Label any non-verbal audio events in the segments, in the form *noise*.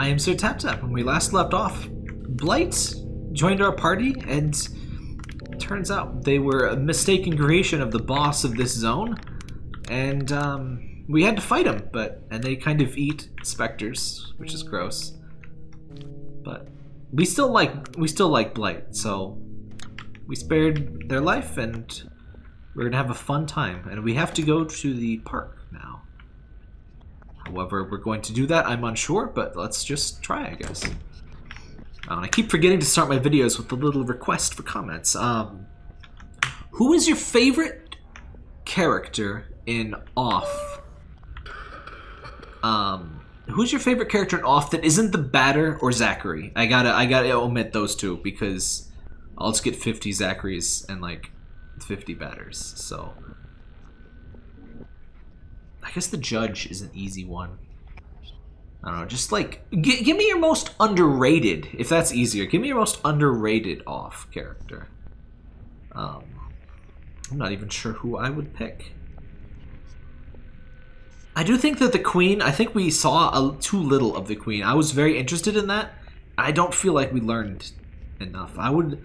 I am Sir Tap Tap. When we last left off, Blight joined our party, and turns out they were a mistaken creation of the boss of this zone, and um, we had to fight them. But and they kind of eat specters, which is gross. But we still like we still like Blight, so we spared their life, and we're gonna have a fun time. And we have to go to the park now. However, we're going to do that, I'm unsure, but let's just try, I guess. Uh, I keep forgetting to start my videos with a little request for comments. Um, who is your favorite character in Off? Um, who's your favorite character in Off that isn't the Batter or Zachary? I gotta, I gotta omit those two because I'll just get 50 Zacharys and like 50 Batters. So I guess the judge is an easy one. I don't know, just like, give me your most underrated, if that's easier. Give me your most underrated off character. Um, I'm not even sure who I would pick. I do think that the Queen, I think we saw a, too little of the Queen. I was very interested in that. I don't feel like we learned enough. I would...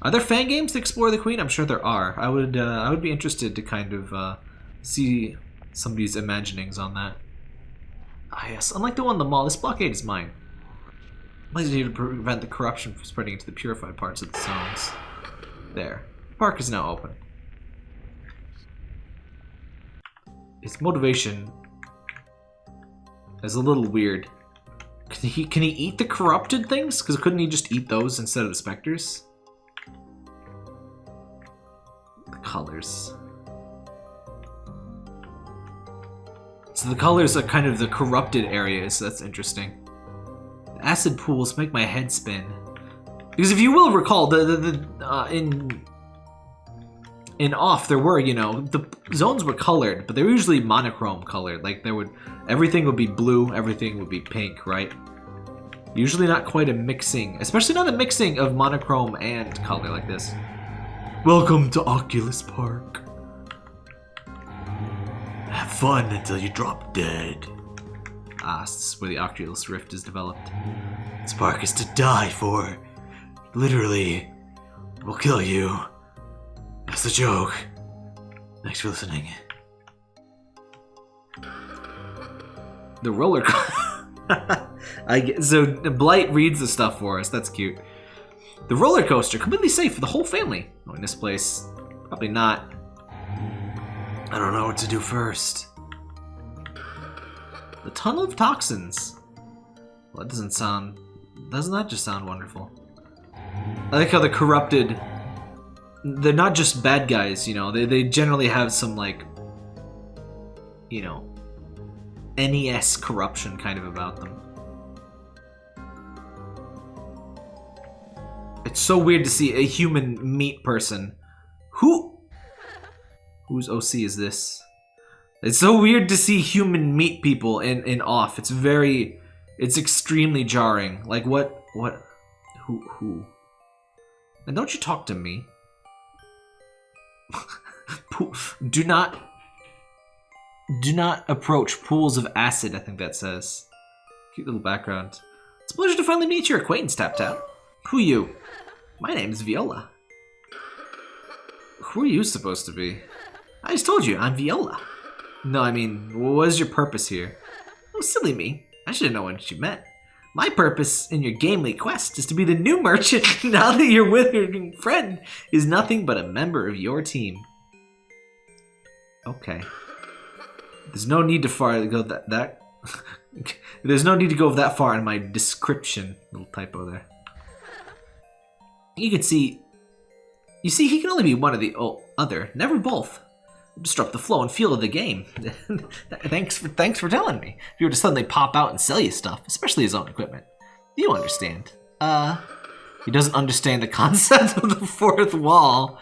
Are there fan games to explore the Queen? I'm sure there are. I would uh, I would be interested to kind of uh, see somebody's imaginings on that. Ah yes, unlike the one in the mall, this blockade is mine. I need to prevent the corruption from spreading into the purified parts of the zones. There. The park is now open. His motivation is a little weird. Can he, can he eat the corrupted things? Because couldn't he just eat those instead of the specters? The colors. So the colors are kind of the corrupted areas. That's interesting. Acid pools make my head spin. Because if you will recall, the, the, the uh, in in off there were you know the zones were colored, but they were usually monochrome colored. Like there would everything would be blue, everything would be pink, right? Usually not quite a mixing, especially not a mixing of monochrome and color like this. Welcome to Oculus Park. Fun until you drop dead. Ah, this is where the Oculus Rift is developed. Spark is to die for. Literally. We'll kill you. That's the joke. Thanks for listening. The roller *laughs* I get, so Blight reads the stuff for us. That's cute. The roller coaster, completely safe for the whole family. Oh, in this place, probably not. I don't know what to do first. The Tunnel of Toxins. Well, that doesn't sound... Doesn't that just sound wonderful? I like how the corrupted... They're not just bad guys, you know. They, they generally have some, like... You know... NES corruption kind of about them. It's so weird to see a human meat person. Who Whose OC is this? It's so weird to see human meat people in, in off. It's very, it's extremely jarring. Like what, what, who, who? And don't you talk to me. *laughs* do not, do not approach pools of acid, I think that says. Cute little background. It's a pleasure to finally meet your acquaintance, Tap Tap. Who you? My name is Viola. Who are you supposed to be? I just told you, I'm Viola. No, I mean, what is your purpose here? Oh, silly me. I should have known what you meant. My purpose in your gamely quest is to be the new merchant *laughs* now that your withering friend is nothing but a member of your team. Okay. There's no need to far go that that *laughs* There's no need to go that far in my description. Little typo there. You can see You see, he can only be one of the other, never both disrupt the flow and feel of the game. *laughs* thanks for thanks for telling me. If you were to suddenly pop out and sell you stuff, especially his own equipment, you understand. Uh, he doesn't understand the *laughs* concept of the fourth wall,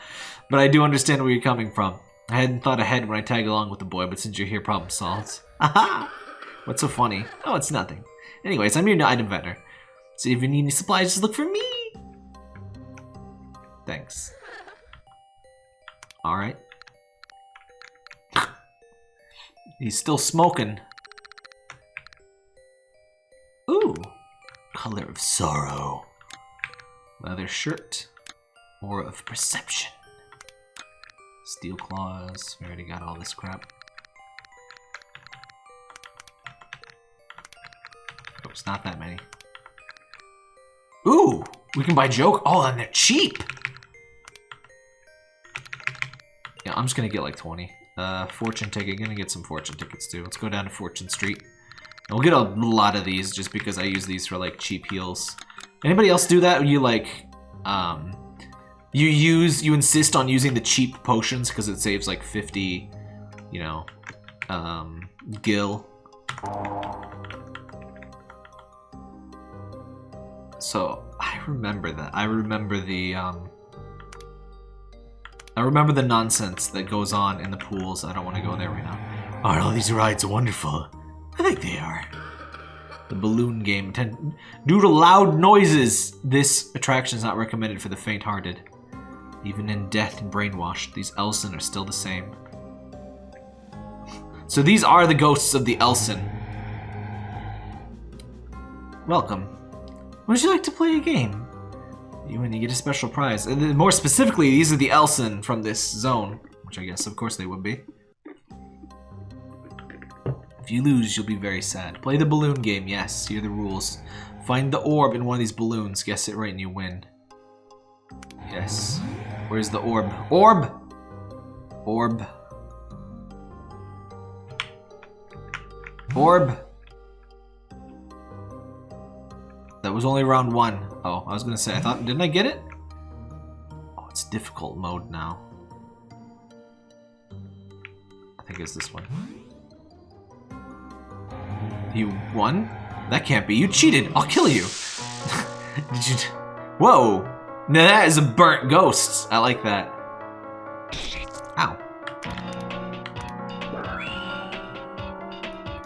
but I do understand where you're coming from. I hadn't thought ahead when I tag along with the boy, but since you're here, problem solved. *laughs* Aha! What's so funny? Oh, it's nothing. Anyways, I'm your item vendor. So if you need any supplies, just look for me. Thanks. Alright. He's still smoking. Ooh, Color of sorrow. Leather shirt. Aura of perception. Steel claws. We already got all this crap. Oh, it's not that many. Ooh! We can buy joke. Oh, and they're cheap! Yeah, I'm just gonna get like 20. Uh, fortune ticket. Gonna get some fortune tickets too. Let's go down to Fortune Street. And we'll get a lot of these just because I use these for like cheap heals. Anybody else do that? You like, um, you use, you insist on using the cheap potions because it saves like 50, you know, um, gil. So, I remember that. I remember the, um, I remember the nonsense that goes on in the pools. I don't want to go there right now. Aren't all these rides wonderful? I think they are. The balloon game. Ten Due to loud noises, this attraction is not recommended for the faint-hearted. Even in death and brainwashed, these Elsen are still the same. So these are the ghosts of the Elsen. Welcome. Would you like to play a game? You win, you get a special prize. And more specifically, these are the Elsen from this zone. Which I guess, of course, they would be. If you lose, you'll be very sad. Play the balloon game, yes. Here are the rules. Find the orb in one of these balloons. Guess it right and you win. Yes. Where's the orb? Orb! Orb. Orb. That was only round one. Oh, I was gonna say, I thought, didn't I get it? Oh, it's difficult mode now. I think it's this one. You won? That can't be. You cheated. I'll kill you. *laughs* Did you? Whoa. Now that is a burnt ghost. I like that. Ow.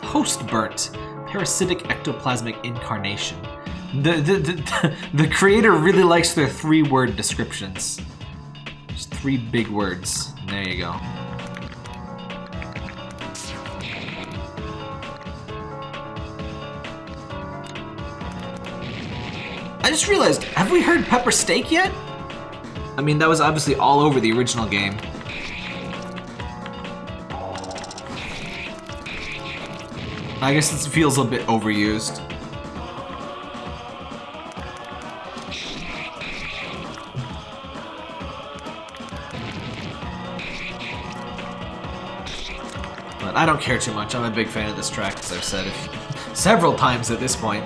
Host burnt. Parasitic ectoplasmic incarnation. The, the, *laughs* the, creator really likes their three-word descriptions. Just three big words. There you go. I just realized, have we heard Pepper Steak yet? I mean, that was obviously all over the original game. I guess it feels a bit overused. But I don't care too much. I'm a big fan of this track, as I've said several times at this point.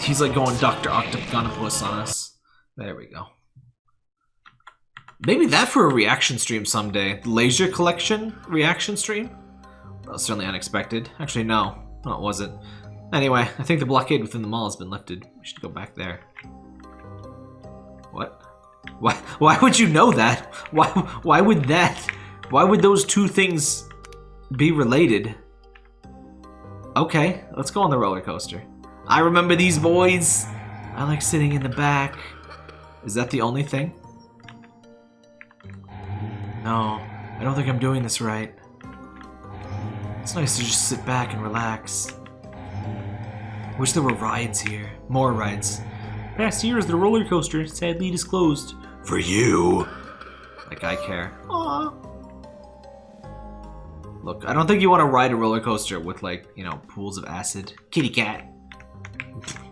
He's like going Dr. Octogonopoulos on us. There we go. Maybe that for a reaction stream someday. Laser Collection reaction stream? That was certainly unexpected. Actually, no. No, it wasn't. Anyway, I think the blockade within the mall has been lifted. We should go back there. What? Why, why would you know that? Why, why would that? Why would those two things be related? Okay, let's go on the roller coaster. I remember these boys. I like sitting in the back. Is that the only thing? No, I don't think I'm doing this right. It's nice to just sit back and relax. Wish there were rides here. More rides. Past years, the roller coaster sadly disclosed. For you. Like I care. Aww. Look, I don't think you want to ride a roller coaster with like, you know, pools of acid. Kitty cat.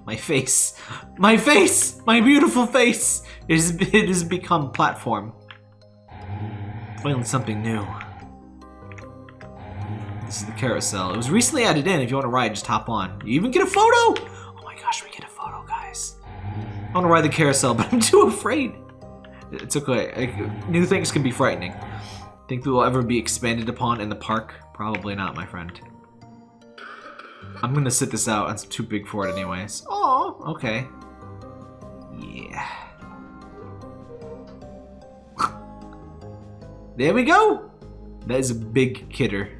My face. My face! My beautiful face! It has, it has become platform. Finally something new. This is the carousel. It was recently added in. If you want to ride, just hop on. You even get a photo! Oh my gosh, we get a photo, guys. I want to ride the carousel, *laughs* but I'm too afraid. It's okay. New things can be frightening. Think we will ever be expanded upon in the park? Probably not, my friend. I'm gonna sit this out. It's too big for it anyways. Oh, okay. Yeah. there we go! That is a big kidder.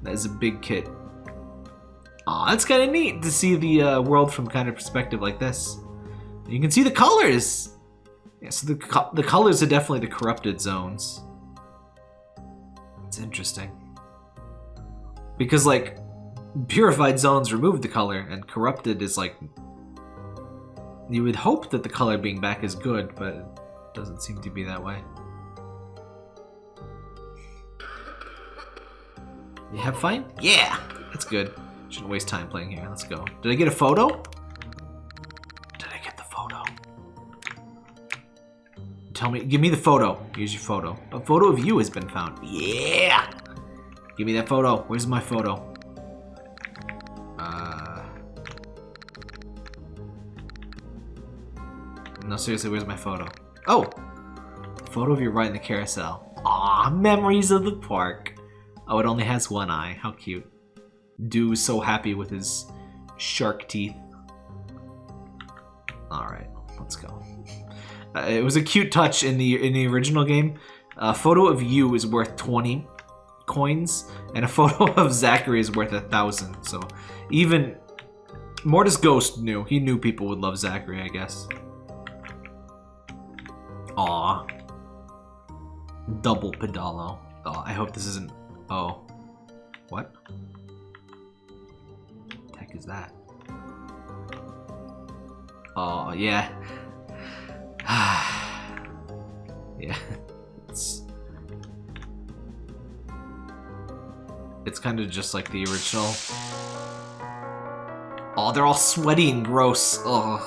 That is a big kit. Aw, that's kind of neat to see the uh, world from kind of perspective like this. You can see the colors! Yeah, so the, co the colors are definitely the corrupted zones. It's interesting. Because, like, purified zones remove the color, and corrupted is like. You would hope that the color being back is good, but it doesn't seem to be that way. You have fun? Yeah! That's good. Shouldn't waste time playing here. Let's go. Did I get a photo? Tell me. Give me the photo. Here's your photo. A photo of you has been found. Yeah! Give me that photo. Where's my photo? Uh... No, seriously, where's my photo? Oh! Photo of you in the carousel. Ah, memories of the park. Oh, it only has one eye. How cute. Do is so happy with his shark teeth. Alright, let's go. Uh, it was a cute touch in the in the original game. A photo of you is worth 20 coins, and a *laughs* photo of Zachary is worth a thousand. So even Mortis Ghost knew. He knew people would love Zachary, I guess. Aw. Double Pedalo. Oh, I hope this isn't... Oh. What? The heck is that? Oh, yeah. *sighs* yeah. It's... It's kind of just like the original. Oh, they're all sweaty and gross. Ugh.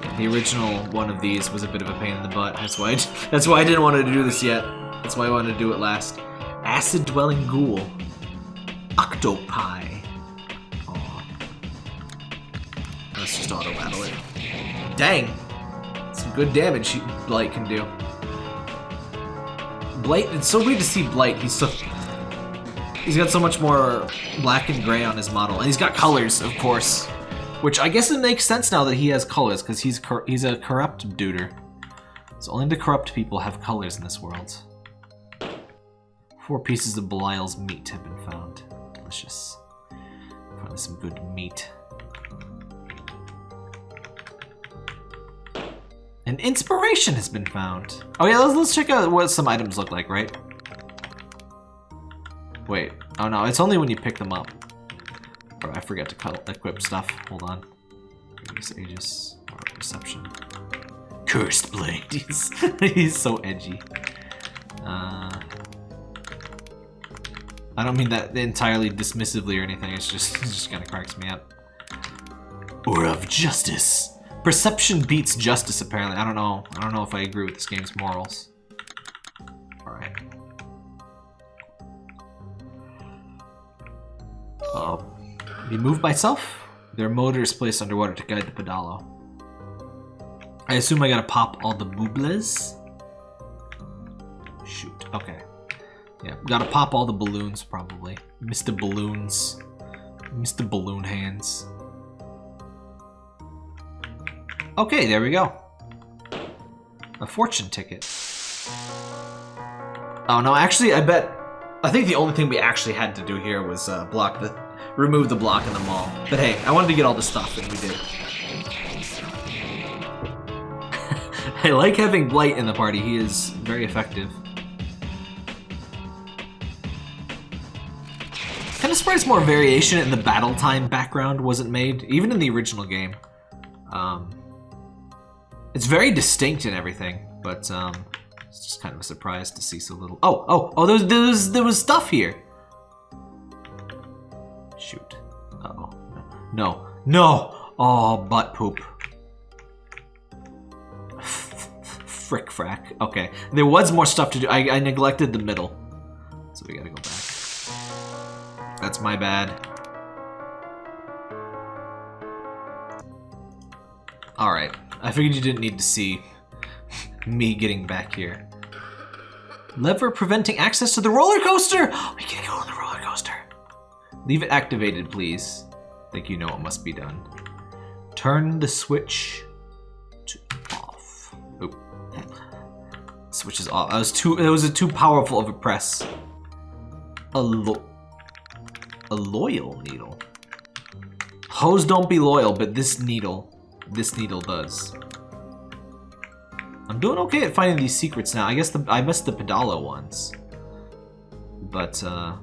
Yeah, the original one of these was a bit of a pain in the butt. That's why I, *laughs* that's why I didn't want to do this yet. That's why I wanted to do it last. Acid Dwelling Ghoul. Octopi. Let's just auto battle it. Dang! Some good damage Blight can do. Blight, it's so weird to see Blight. He's so... He's got so much more black and gray on his model. And he's got colors, of course. Which I guess it makes sense now that he has colors, because he's he's a corrupt duder. So only the corrupt people have colors in this world. Four pieces of Belial's meat have been found. Delicious. Finally some good meat. An inspiration has been found. Oh yeah, let's, let's check out what some items look like, right? Wait. Oh no, it's only when you pick them up. Oh, I forget to equip stuff. Hold on. Aegis or Reception. Cursed Blade. *laughs* He's, he's so edgy. Uh, I don't mean that entirely dismissively or anything. It's just *laughs* it just kind of cracks me up. Or of Justice. Perception beats justice, apparently. I don't know. I don't know if I agree with this game's morals. Alright. Uh, be moved by self? There are motors placed underwater to guide the pedalo. I assume I gotta pop all the boobles? Shoot, okay. Yeah, gotta pop all the balloons, probably. Mr. Balloons. Mr. Balloon Hands. Okay, there we go. A fortune ticket. Oh no, actually, I bet... I think the only thing we actually had to do here was uh, block the... Remove the block in the mall. But hey, I wanted to get all the stuff, and we did. *laughs* I like having Blight in the party. He is very effective. Kind of surprised more variation in the battle time background wasn't made, even in the original game. Um, it's very distinct and everything, but um, it's just kind of a surprise to see so little. Oh, oh, oh! There was there was, there was stuff here. Shoot. Uh oh. No. No. Oh, butt poop. Frick frack. Okay. There was more stuff to do. I, I neglected the middle. So we gotta go back. That's my bad. Alright. I figured you didn't need to see me getting back here. Lever preventing access to the roller coaster! We can go on the roller coaster. Leave it activated, please. I think you know what must be done. Turn the switch to off. Oop. Switch is off. That was too. It was a too powerful of a press. A lo a loyal needle. Hose don't be loyal, but this needle this needle does. I'm doing okay at finding these secrets now. I guess the, I missed the Pedalo ones. But, uh...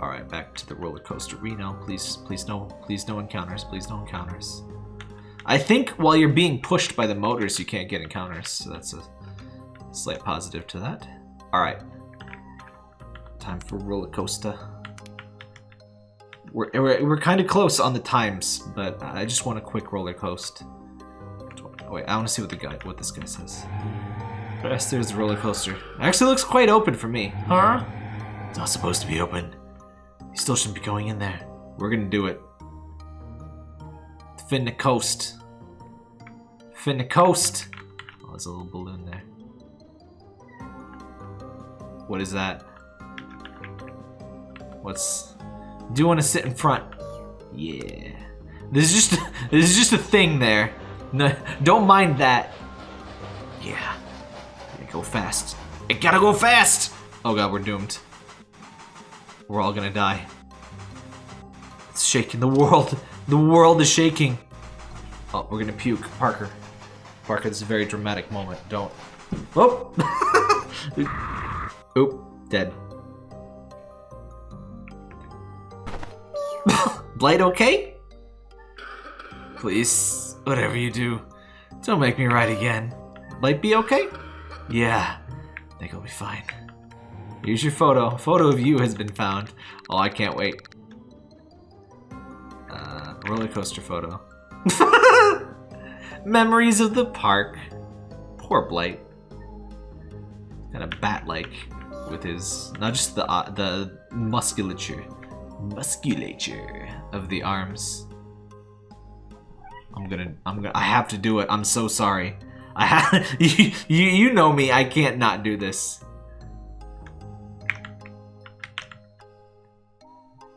All right, back to the roller coaster. Reno, please, please no, please no encounters. Please no encounters. I think while you're being pushed by the motors, you can't get encounters. So that's a slight positive to that. All right, time for roller coaster. We're, we're, we're kind of close on the times, but I just want a quick roller coaster. Oh, wait, I want to see what the guy, what this guy says. Yes, there's the roller coaster. Actually, looks quite open for me. Huh? It's not supposed to be open. You still shouldn't be going in there. We're gonna do it. Finna coast. Finna coast. Oh, there's a little balloon there. What is that? What's? Do want to sit in front? Yeah. This is just *laughs* this is just a thing there. No, don't mind that. Yeah. Gotta go fast. It gotta go fast. Oh god, we're doomed. We're all gonna die. It's shaking the world. The world is shaking. Oh, we're gonna puke. Parker. Parker, this is a very dramatic moment. Don't. Oh! *laughs* Oop. Dead. *laughs* Blight okay? Please, whatever you do, don't make me ride again. Blight be okay? Yeah, I think I'll be fine. Here's your photo. A photo of you has been found. Oh, I can't wait. Uh, roller coaster photo. *laughs* Memories of the park. Poor Blight. Kind of bat-like with his, not just the uh, the musculature, musculature of the arms. I'm gonna, I'm gonna, I have to do it. I'm so sorry. I have, *laughs* you, you, know me. I can't not do this.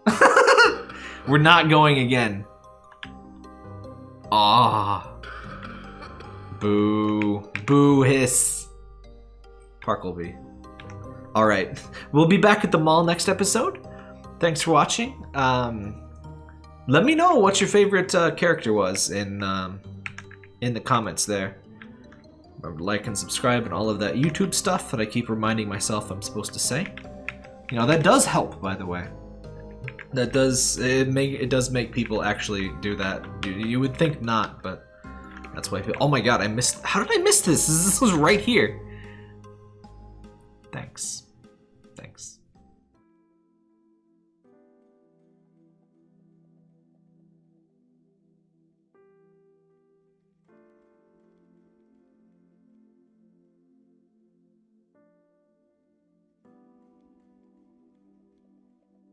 *laughs* We're not going again. Ah. Boo. Boo hiss. Parkleby. Alright. We'll be back at the mall next episode. Thanks for watching. Um, let me know what your favorite uh, character was in, um, in the comments there. Remember like and subscribe and all of that YouTube stuff that I keep reminding myself I'm supposed to say. You know, that does help, by the way. That does it make it does make people actually do that. You, you would think not, but that's why. People, oh my god, I missed. How did I miss this? This was right here. Thanks.